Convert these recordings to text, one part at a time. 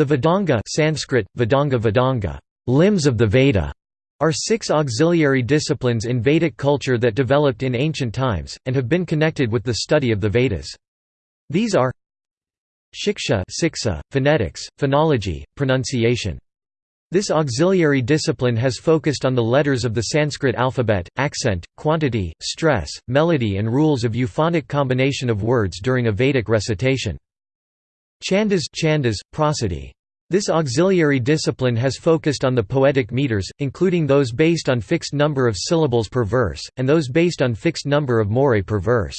The Vedanga Sanskrit, Vedanga Vedanga, limbs of the Veda, are six auxiliary disciplines in Vedic culture that developed in ancient times, and have been connected with the study of the Vedas. These are Shiksha siksa, phonetics, phonology, pronunciation. This auxiliary discipline has focused on the letters of the Sanskrit alphabet, accent, quantity, stress, melody and rules of euphonic combination of words during a Vedic recitation. Chandas, chandas prosody. This auxiliary discipline has focused on the poetic meters, including those based on fixed number of syllables per verse, and those based on fixed number of morae per verse.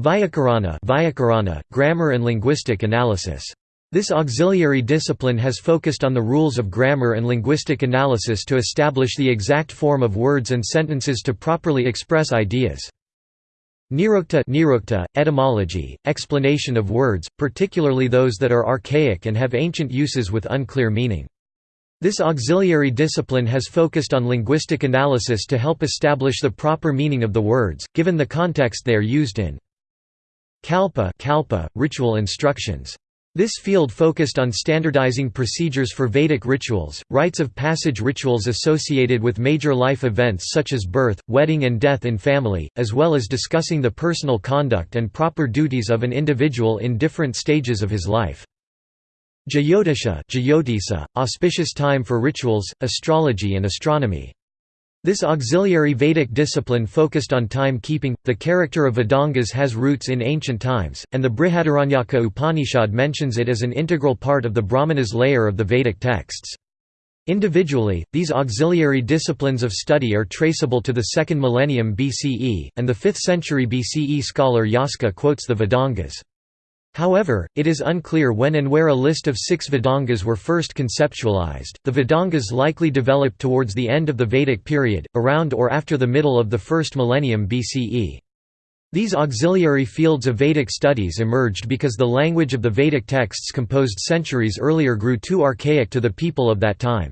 Vyakarana, Vyakarana grammar and linguistic analysis. This auxiliary discipline has focused on the rules of grammar and linguistic analysis to establish the exact form of words and sentences to properly express ideas. Nirukta, nirukta etymology, explanation of words, particularly those that are archaic and have ancient uses with unclear meaning. This auxiliary discipline has focused on linguistic analysis to help establish the proper meaning of the words, given the context they are used in. Kalpa, kalpa ritual instructions. This field focused on standardizing procedures for Vedic rituals, rites of passage rituals associated with major life events such as birth, wedding and death in family, as well as discussing the personal conduct and proper duties of an individual in different stages of his life. Jyotisha, auspicious time for rituals, astrology and astronomy. This auxiliary Vedic discipline focused on time-keeping. The character of Vedangas has roots in ancient times, and the Brihadaranyaka Upanishad mentions it as an integral part of the Brahmanas layer of the Vedic texts. Individually, these auxiliary disciplines of study are traceable to the 2nd millennium BCE, and the 5th century BCE scholar Yaska quotes the Vedangas. However, it is unclear when and where a list of six Vedangas were first conceptualized. The Vedangas likely developed towards the end of the Vedic period, around or after the middle of the first millennium BCE. These auxiliary fields of Vedic studies emerged because the language of the Vedic texts composed centuries earlier grew too archaic to the people of that time.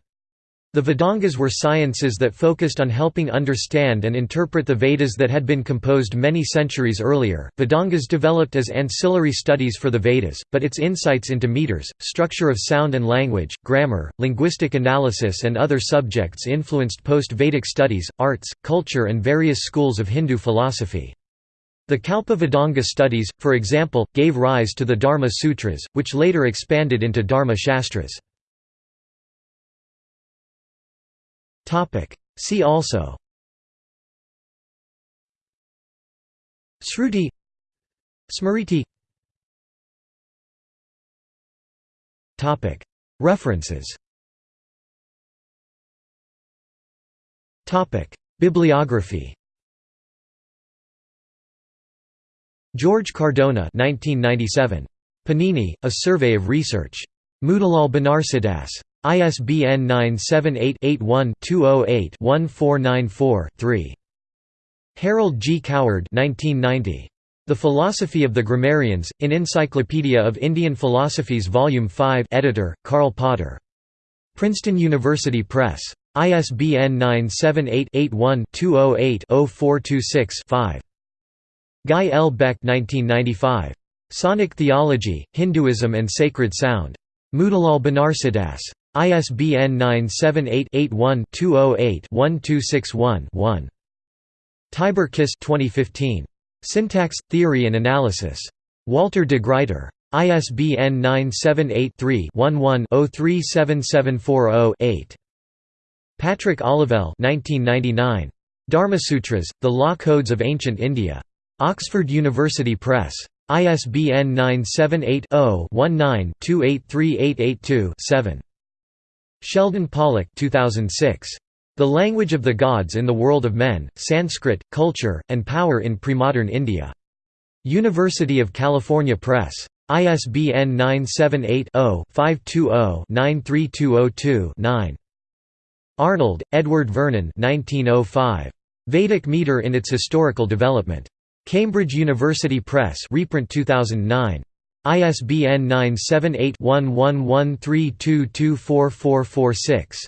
The Vedangas were sciences that focused on helping understand and interpret the Vedas that had been composed many centuries earlier. Vedangas developed as ancillary studies for the Vedas, but its insights into meters, structure of sound and language, grammar, linguistic analysis, and other subjects influenced post Vedic studies, arts, culture, and various schools of Hindu philosophy. The Kalpa Vedanga studies, for example, gave rise to the Dharma Sutras, which later expanded into Dharma Shastras. See also. Sruti. Smriti. References. Bibliography. George Cardona 1997. Panini, A Survey of Research. Motilal Banarsidass. ISBN 978-81-208-1494-3. Harold G. Coward 1990. The Philosophy of the Grammarians, in Encyclopedia of Indian Philosophies Volume 5 editor, Karl Potter. Princeton University Press. ISBN 978-81-208-0426-5. Guy L. Beck 1995. Sonic Theology, Hinduism and Sacred Sound. Motilal Banarsidass. ISBN 978-81-208-1261-1. Tibor Kiss 2015. Syntax, Theory and Analysis. Walter de Gruyter. ISBN 978-3-11-037740-8. Patrick Olivelle 1999. Dharmasutras, The Law Codes of Ancient India. Oxford University Press. ISBN 978 0 19 283882 7. Sheldon Pollock 2006. The Language of the Gods in the World of Men, Sanskrit, Culture, and Power in Premodern India. University of California Press. ISBN 978-0-520-93202-9. Arnold, Edward Vernon 1905. Vedic meter in its historical development. Cambridge University Press reprint 2009. ISBN 978-1113224446.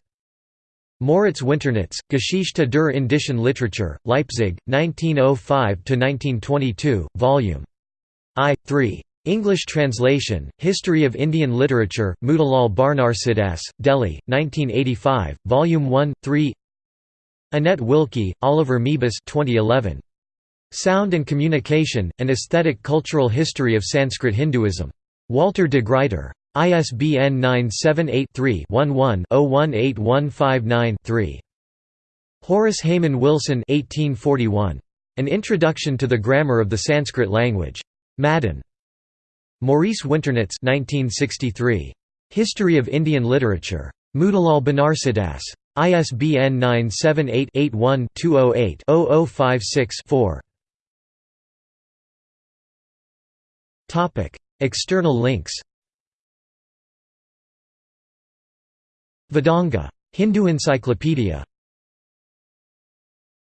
Moritz Winternitz, Geschichte der indischen Literatur, Leipzig, 1905–1922, Vol. I. 3. English translation, History of Indian Literature, Motilal Banarsidass, Delhi, 1985, Volume 1, 3 Annette Wilkie, Oliver Moebus 2011. Sound and Communication, An Aesthetic Cultural History of Sanskrit Hinduism. Walter de Gruyter. ISBN 978-3-11-018159-3. Horace Hayman Wilson 1841. An Introduction to the Grammar of the Sanskrit Language. Madden. Maurice Winternitz 1963. History of Indian Literature. Motilal Banarsidass. ISBN 978-81-208-0056-4. External links Vedanga. Hindu Encyclopedia